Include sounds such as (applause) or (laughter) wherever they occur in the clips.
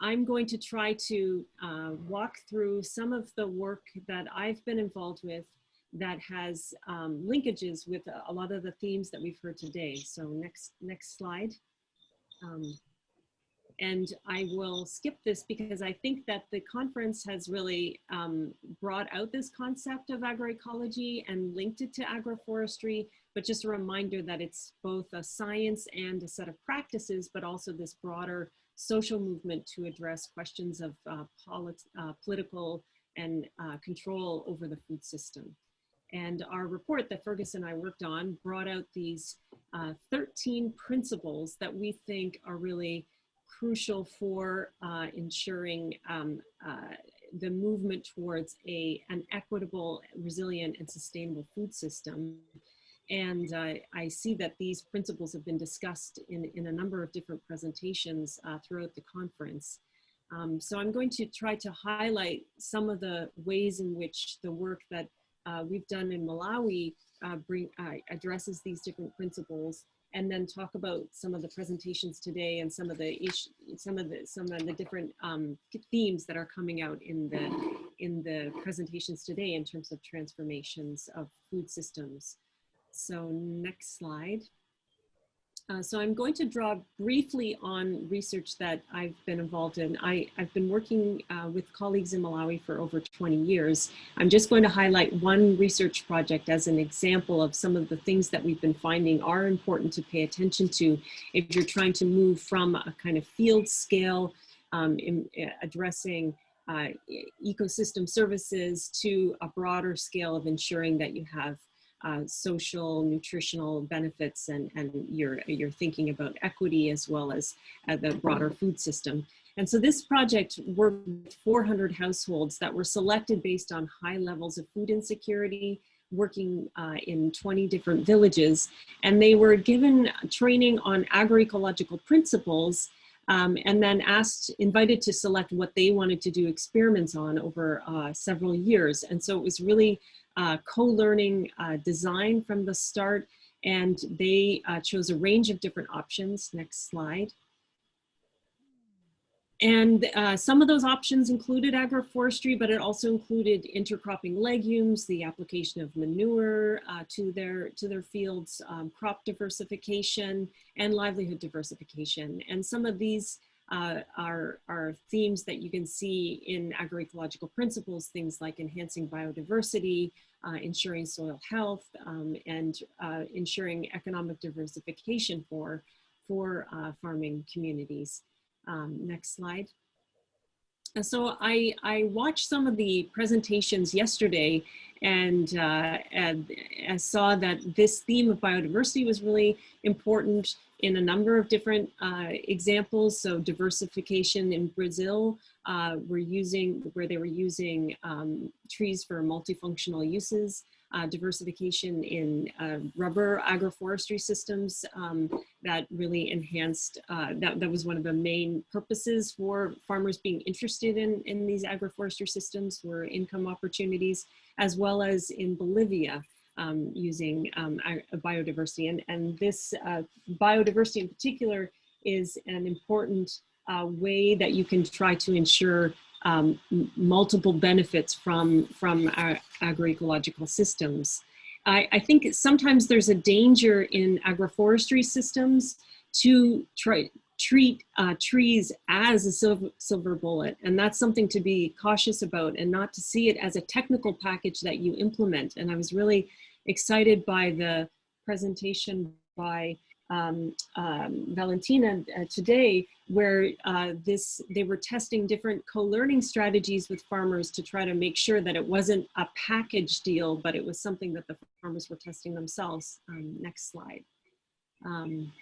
I'm going to try to uh, walk through some of the work that I've been involved with that has um, linkages with a, lot of the themes that we've heard today. So next, next slide. Um, and I will skip this because I think that the conference has really um, brought out this concept of agroecology and linked it to agroforestry, but just a reminder that it's both a science and a set of practices, but also this broader social movement to address questions of uh, polit uh, political and uh, control over the food system. And our report that Fergus and I worked on brought out these uh, 13 principles that we think are really crucial for uh, ensuring um, uh, the movement towards a, an equitable, resilient, and sustainable food system. And uh, I see that these principles have been discussed in, in a number of different presentations uh, throughout the conference. Um, so I'm going to try to highlight some of the ways in which the work that uh, we've done in Malawi uh, bring, addresses these different principles and then talk about some of the presentations today and some of the some of the some of the different um, themes that are coming out in the in the presentations today in terms of transformations of food systems. So next slide. Uh, so I'm going to draw briefly on research that I've been involved in. I, have been working uh, with colleagues in Malawi for over 20 years. I'm just going to highlight one research project as an example of some of the things that we've been finding are important to pay attention to if you're trying to move from a kind of field scale um, in, uh, addressing uh, ecosystem services to a broader scale of ensuring that you have uh, social, nutritional benefits, and, and you're, you're thinking about equity as well as uh, the broader food system. And so this project worked with 400 households that were selected based on high levels of food insecurity, working uh, in 20 different villages. And they were given training on agroecological principles um, and then asked, invited to select what they wanted to do experiments on over uh, several years. And so it was really uh, co-learning uh, design from the start and they uh, chose a range of different options. Next slide. And uh, some of those options included agroforestry, but it also included intercropping legumes, the application of manure uh, to, their, to their fields, um, crop diversification, and livelihood diversification. And some of these uh, are, are themes that you can see in agroecological principles, things like enhancing biodiversity, uh, ensuring soil health, um, and uh, ensuring economic diversification for, for uh, farming communities. Um, next slide. And so I, I watched some of the presentations yesterday and, uh, and, saw that this theme of biodiversity was really important in a number of different uh, examples. So diversification in Brazil, uh, we're using, where they were using um, trees for multifunctional uses, uh, diversification in uh, rubber agroforestry systems um, that really enhanced, uh, that, that was one of the main purposes for farmers being interested in, in these agroforestry systems were income opportunities, as well as in Bolivia um, using um, biodiversity. And, and this uh, biodiversity in particular is an important uh, way that you can try to ensure um, multiple benefits from, from our agroecological systems. I, I, think sometimes there's a danger in agroforestry systems to try, treat uh, trees as a silver, silver bullet. And that's something to be cautious about and not to see it as a technical package that you implement. And I was really excited by the presentation by um, um, Valentina uh, today, where uh, this they were testing different co-learning strategies with farmers to try to make sure that it wasn't a package deal, but it was something that the farmers were testing themselves. Um, next slide. Um,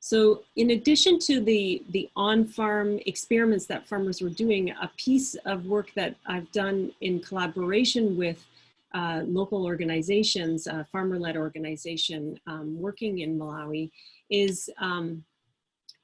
so in addition to the, the on-farm experiments that farmers were doing, a piece of work that I've done in collaboration with uh, local organizations, uh, farmer-led organization um, working in Malawi is, um,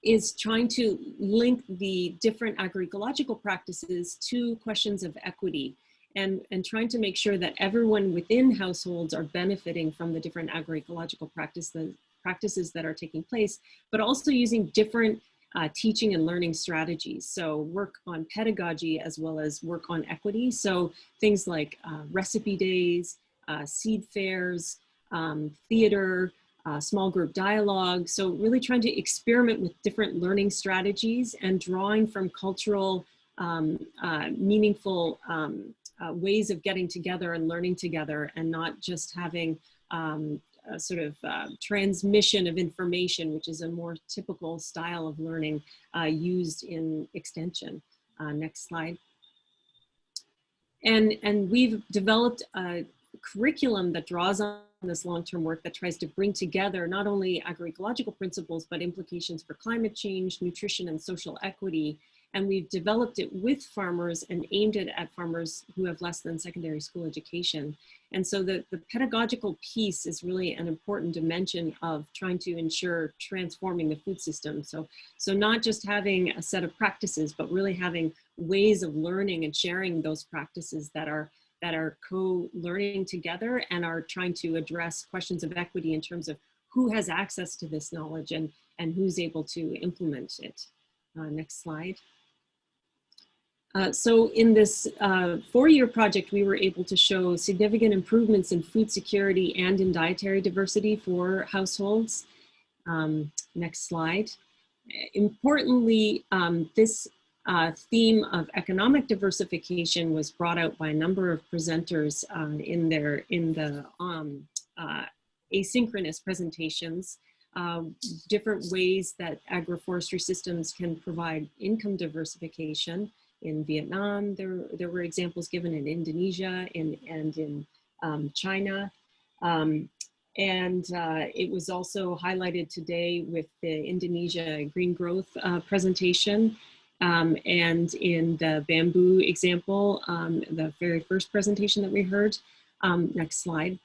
is trying to link the different agroecological practices to questions of equity and, and trying to make sure that everyone within households are benefiting from the different agroecological practices, practices that are taking place, but also using different uh, teaching and learning strategies. So work on pedagogy as well as work on equity. So things like uh, recipe days, uh, seed fairs, um, theater, uh, small group dialogue. So really trying to experiment with different learning strategies and drawing from cultural um, uh, meaningful um, uh, ways of getting together and learning together and not just having um, a sort of uh, transmission of information, which is a more typical style of learning uh, used in extension. Uh, next slide. And, and we've developed a curriculum that draws on this long-term work that tries to bring together not only agroecological principles, but implications for climate change, nutrition, and social equity and we've developed it with farmers and aimed it at farmers who have less than secondary school education. And so the, the pedagogical piece is really an important dimension of trying to ensure transforming the food system. So, so not just having a set of practices, but really having ways of learning and sharing those practices that are that are co-learning together and are trying to address questions of equity in terms of who has access to this knowledge and, and who's able to implement it. Uh, next slide. Uh, so in this uh, four-year project, we were able to show significant improvements in food security and in dietary diversity for households. Um, next slide. Importantly, um, this uh, theme of economic diversification was brought out by a number of presenters uh, in their in the um, uh, asynchronous presentations. Different ways that agroforestry systems can provide income diversification in Vietnam. There, there were examples given in Indonesia and, and in um, China. Um, and uh, it was also highlighted today with the Indonesia green growth uh, presentation. Um, and in the bamboo example, um, the very first presentation that we heard. Um, next slide.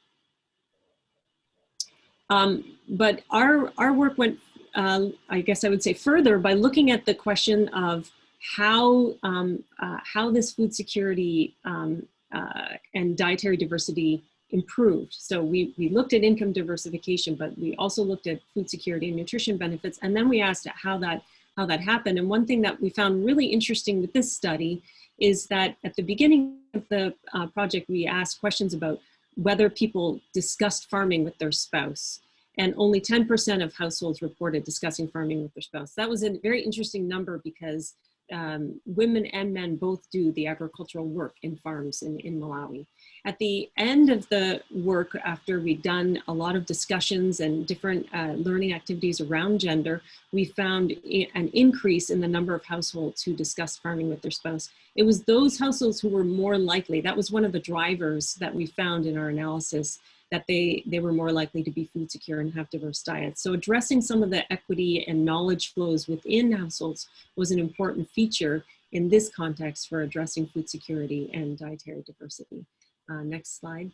Um, but our, our work went, uh, I guess I would say further by looking at the question of how, um, uh, how this food security um, uh, and dietary diversity improved. So we, we looked at income diversification, but we also looked at food security and nutrition benefits. And then we asked how that, how that happened. And one thing that we found really interesting with this study is that at the beginning of the uh, project, we asked questions about whether people discussed farming with their spouse and only 10% of households reported discussing farming with their spouse. That was a very interesting number because um, women and men both do the agricultural work in farms in, in Malawi. At the end of the work, after we'd done a lot of discussions and different uh, learning activities around gender, we found an increase in the number of households who discussed farming with their spouse. It was those households who were more likely, that was one of the drivers that we found in our analysis that they, they were more likely to be food secure and have diverse diets. So addressing some of the equity and knowledge flows within households was an important feature in this context for addressing food security and dietary diversity. Uh, next slide.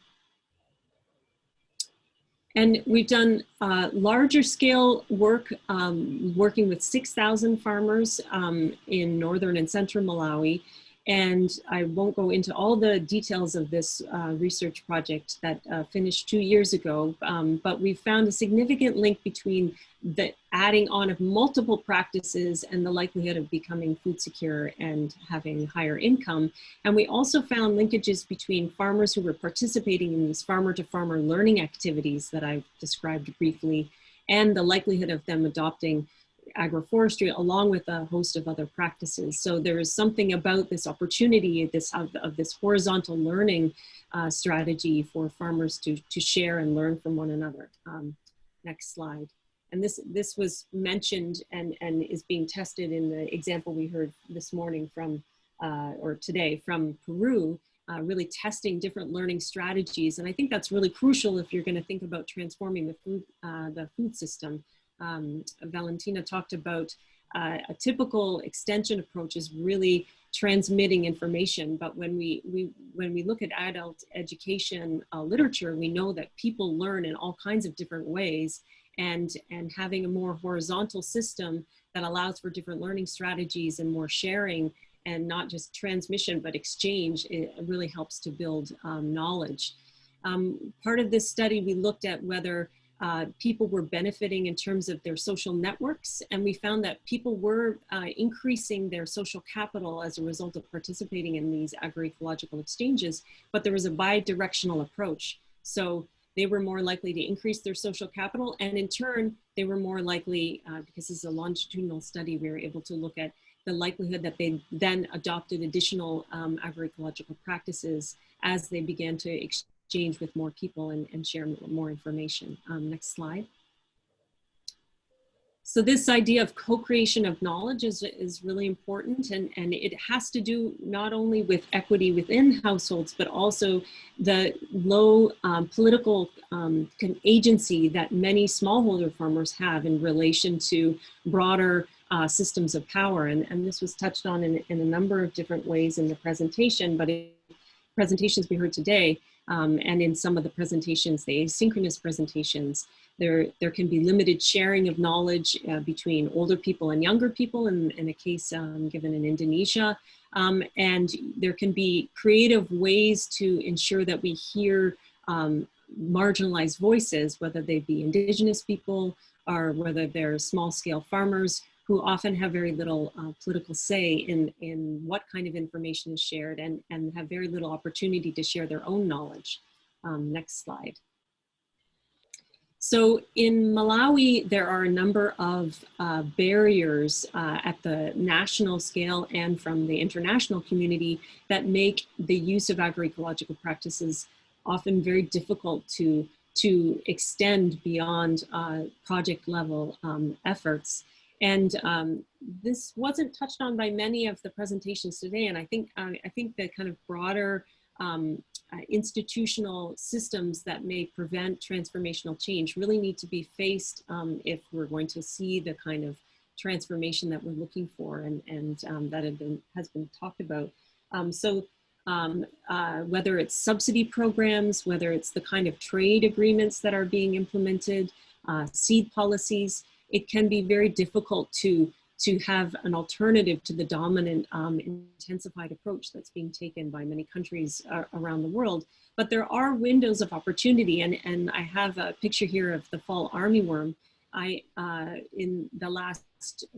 And we've done uh, larger scale work, um, working with 6,000 farmers um, in northern and central Malawi and I won't go into all the details of this uh, research project that uh, finished two years ago, um, but we found a significant link between the adding on of multiple practices and the likelihood of becoming food secure and having higher income. And we also found linkages between farmers who were participating in these farmer to farmer learning activities that I've described briefly and the likelihood of them adopting agroforestry along with a host of other practices. So there is something about this opportunity this of, of this horizontal learning uh, strategy for farmers to, to share and learn from one another. Um, next slide. And this, this was mentioned and, and is being tested in the example we heard this morning from, uh, or today from Peru, uh, really testing different learning strategies. And I think that's really crucial if you're gonna think about transforming the food, uh, the food system um, Valentina talked about uh, a typical extension approach is really transmitting information. But when we, we, when we look at adult education uh, literature, we know that people learn in all kinds of different ways and, and having a more horizontal system that allows for different learning strategies and more sharing and not just transmission, but exchange, it really helps to build um, knowledge. Um, part of this study, we looked at whether uh, people were benefiting in terms of their social networks. And we found that people were uh, increasing their social capital as a result of participating in these agroecological exchanges, but there was a bi-directional approach. So they were more likely to increase their social capital. And in turn, they were more likely, uh, because this is a longitudinal study, we were able to look at the likelihood that they then adopted additional um, agroecological practices as they began to exchange with more people and, and share more information. Um, next slide. So this idea of co-creation of knowledge is, is really important and, and it has to do not only with equity within households, but also the low um, political um, agency that many smallholder farmers have in relation to broader uh, systems of power. And, and this was touched on in, in a number of different ways in the presentation, but in presentations we heard today, um, and in some of the presentations, the asynchronous presentations, there, there can be limited sharing of knowledge uh, between older people and younger people in, in a case um, given in Indonesia. Um, and there can be creative ways to ensure that we hear um, marginalized voices, whether they be indigenous people or whether they're small scale farmers who often have very little uh, political say in, in what kind of information is shared and, and have very little opportunity to share their own knowledge. Um, next slide. So in Malawi, there are a number of uh, barriers uh, at the national scale and from the international community that make the use of agroecological practices often very difficult to, to extend beyond uh, project level um, efforts. And um, this wasn't touched on by many of the presentations today. And I think, uh, I think the kind of broader um, uh, institutional systems that may prevent transformational change really need to be faced um, if we're going to see the kind of transformation that we're looking for and, and um, that been, has been talked about. Um, so um, uh, whether it's subsidy programs, whether it's the kind of trade agreements that are being implemented, uh, seed policies, it can be very difficult to to have an alternative to the dominant um, intensified approach that's being taken by many countries uh, around the world. But there are windows of opportunity, and, and I have a picture here of the fall armyworm. I, uh, in the last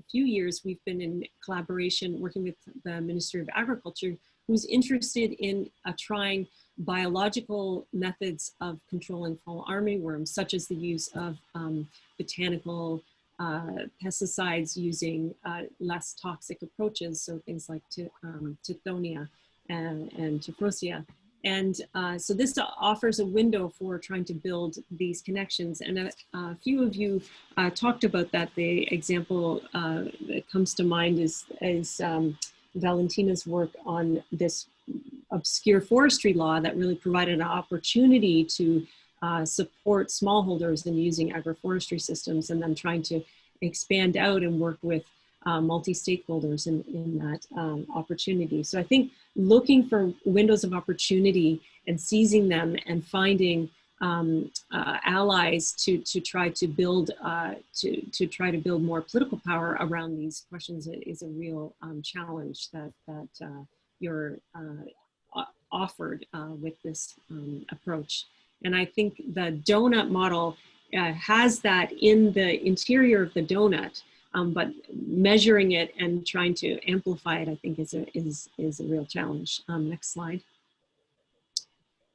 few years, we've been in collaboration working with the Ministry of Agriculture, who's interested in uh, trying biological methods of controlling fall armyworms, such as the use of um, botanical uh, pesticides using uh, less toxic approaches, so things like um, Tithonia and, and. And uh, so this offers a window for trying to build these connections. And a, a few of you uh, talked about that. The example uh, that comes to mind is, is um, Valentina's work on this obscure forestry law that really provided an opportunity to uh, support smallholders in using agroforestry systems and then trying to expand out and work with uh, multi-stakeholders in, in that um, opportunity. So I think looking for windows of opportunity and seizing them and finding um, uh, allies to, to try to build, uh, to, to try to build more political power around these questions is a real um, challenge that, that uh, you're uh, offered with this um, approach. And I think the donut model uh, has that in the interior of the donut, um, but measuring it and trying to amplify it, I think is a, is, is a real challenge. Um, next slide.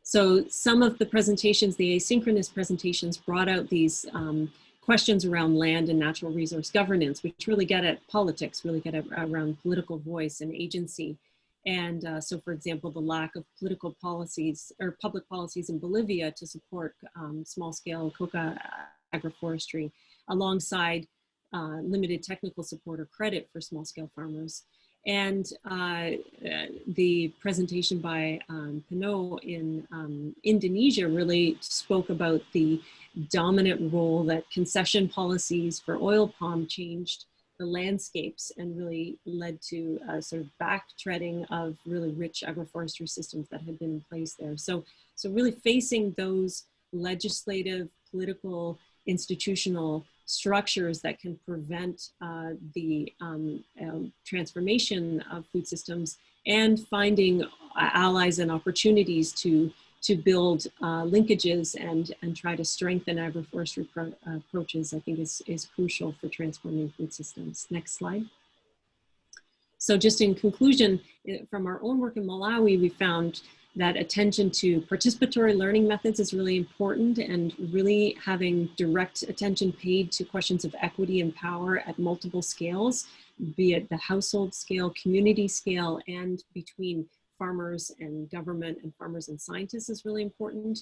So some of the presentations, the asynchronous presentations brought out these um, questions around land and natural resource governance, which really get at politics, really get at, around political voice and agency. And uh, so, for example, the lack of political policies or public policies in Bolivia to support um, small-scale coca agroforestry alongside uh, limited technical support or credit for small-scale farmers. And uh, the presentation by um, Pinot in um, Indonesia really spoke about the dominant role that concession policies for oil palm changed the landscapes and really led to a sort of back treading of really rich agroforestry systems that had been in place there. So, so really facing those legislative, political, institutional structures that can prevent uh, the um, um, transformation of food systems and finding allies and opportunities to to build uh, linkages and, and try to strengthen agroforestry uh, approaches, I think is, is crucial for transforming food systems. Next slide. So just in conclusion, eh, from our own work in Malawi, we found that attention to participatory learning methods is really important and really having direct attention paid to questions of equity and power at multiple scales, be it the household scale, community scale, and between farmers and government and farmers and scientists is really important.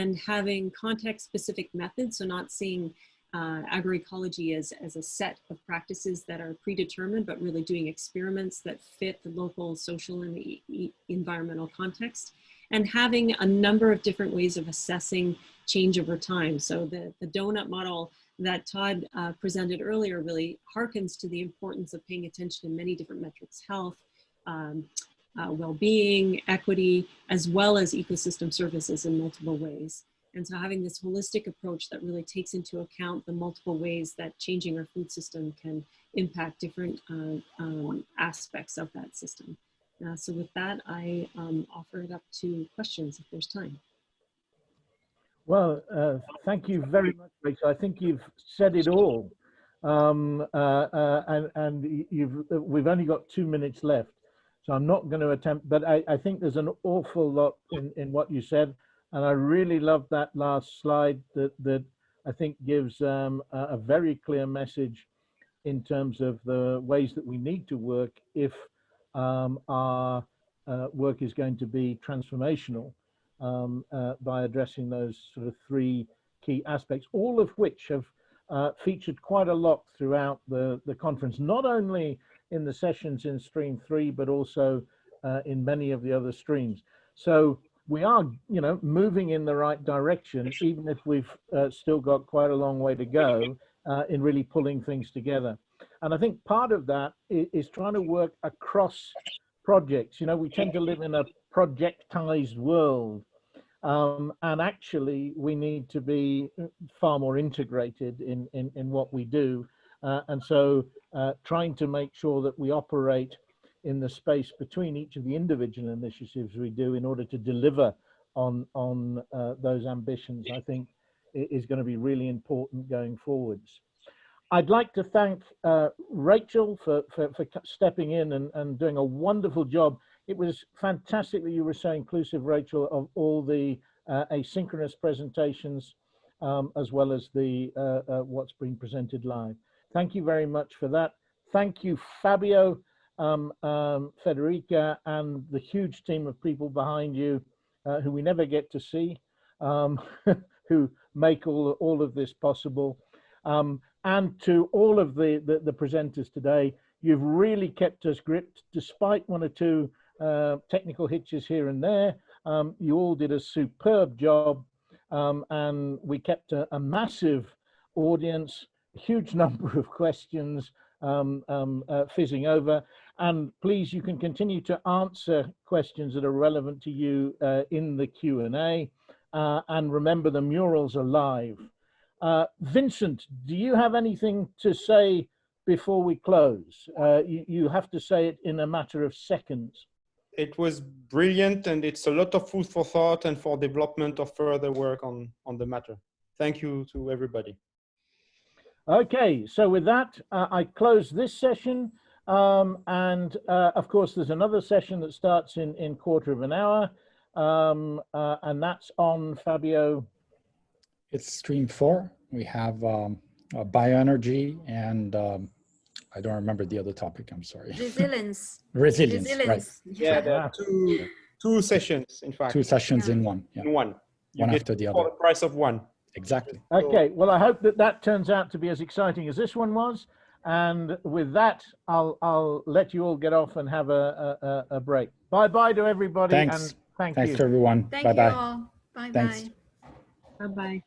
And having context specific methods, so not seeing uh, agroecology as, as a set of practices that are predetermined, but really doing experiments that fit the local social and e e environmental context. And having a number of different ways of assessing change over time. So the, the donut model that Todd uh, presented earlier really harkens to the importance of paying attention to many different metrics, health, um, uh, well-being, equity, as well as ecosystem services in multiple ways. And so having this holistic approach that really takes into account the multiple ways that changing our food system can impact different uh, um, aspects of that system. Uh, so with that, I um, offer it up to questions if there's time. Well, uh, thank you very much, Rachel. I think you've said it all. Um, uh, uh, and, and you've, we've only got two minutes left. So I'm not going to attempt, but I, I think there's an awful lot in, in what you said. And I really love that last slide that, that I think gives um, a, a, very clear message in terms of the ways that we need to work if um, our uh, work is going to be transformational um, uh, by addressing those sort of three key aspects, all of which have uh, featured quite a lot throughout the, the conference, not only in the sessions in stream three, but also uh, in many of the other streams. So we are, you know, moving in the right direction, even if we've uh, still got quite a long way to go uh, in really pulling things together. And I think part of that is, is, trying to work across projects. You know, we tend to live in a projectized world. Um, and actually, we need to be far more integrated in, in, in what we do. Uh, and so uh, trying to make sure that we operate in the space between each of the individual initiatives we do in order to deliver on on uh, those ambitions i think is going to be really important going forwards. I'd like to thank uh, rachel for, for, for stepping in and, and doing a wonderful job. It was fantastic that you were so inclusive rachel of all the uh, asynchronous presentations um, as well as the uh, what's being presented live thank you very much for that thank you fabio um, um, Federica and the huge team of people behind you uh, who we never get to see, um, (laughs) who make all, all of this possible. Um, and to all of the, the, the, presenters today, you've really kept us gripped despite one or two uh, technical hitches here and there. Um, you all did a superb job um, and we kept a, a massive audience, huge (laughs) number of questions, um, um, uh, fizzing over. And please, you can continue to answer questions that are relevant to you uh, in the Q&A. Uh, and remember, the murals alive. Uh, Vincent, do you have anything to say before we close? Uh, you, you have to say it in a matter of seconds. It was brilliant and it's a lot of food for thought and for development of further work on, on the matter. Thank you to everybody. Okay, so with that, uh, I close this session. Um, and uh, of course, there's another session that starts in, in quarter of an hour. Um, uh, and that's on Fabio. It's stream four. We have um, uh, bioenergy and um, I don't remember the other topic. I'm sorry. Resilience. Resilience. (laughs) Resilience. Right. Yeah, there are two, two sessions, in fact. Two sessions Yeah. in one. Yeah. In one. You One get after the other. for the price of one. Exactly. Okay, well, I hope that that turns out to be as exciting as this one was. And with that, I'll, I'll let you all get off and have a, a, a break. Bye-bye to everybody Thanks. and thank Thanks you. to everyone. Thank Bye-bye. you all. Bye-bye. Bye-bye.